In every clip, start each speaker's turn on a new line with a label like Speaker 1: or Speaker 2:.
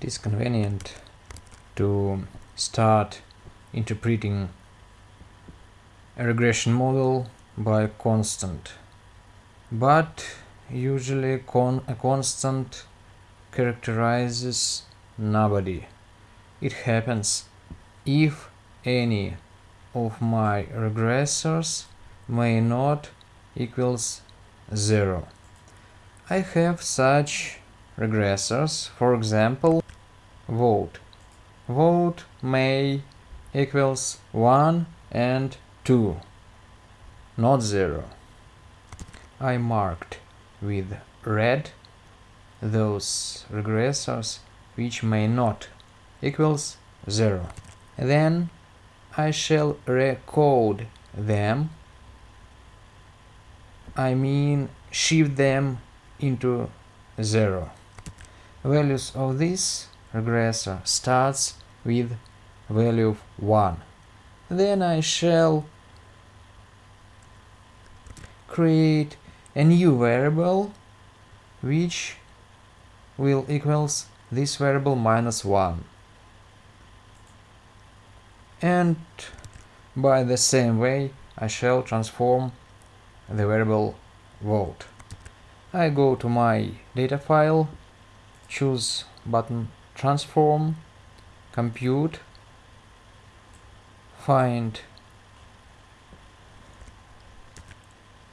Speaker 1: it is convenient to start interpreting a regression model by a constant. But usually con a constant characterizes nobody. It happens if any of my regressors may not equals 0 I have such regressors for example vote. Vote may equals 1 and 2 not 0 I marked with red those regressors which may not equals 0 then I shall recode them. I mean shift them into 0 values of this regressor starts with value of 1. Then I shall create a new variable which will equals this variable minus 1 and by the same way I shall transform the variable vote. I go to my data file, choose button transform, compute, find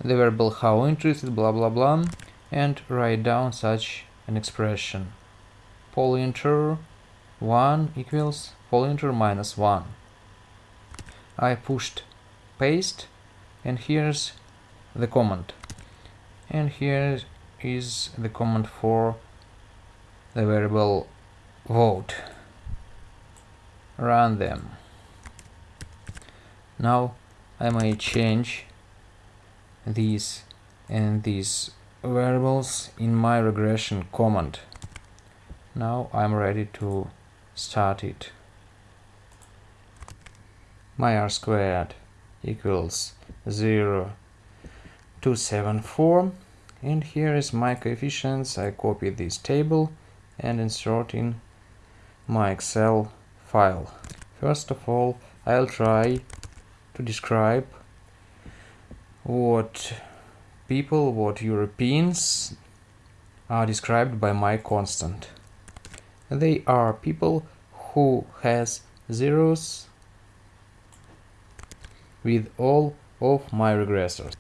Speaker 1: the variable how interested blah blah blah and write down such an expression. Pointer 1 equals pointer minus 1 I pushed paste and here's the command. And here is the command for the variable vote. Run them. Now I may change these and these variables in my regression command. Now I'm ready to start it. My r squared equals 0 274 and here is my coefficients. I copy this table and insert in my Excel file. First of all, I'll try to describe what people, what Europeans are described by my constant. They are people who has zeros with all of my regressors.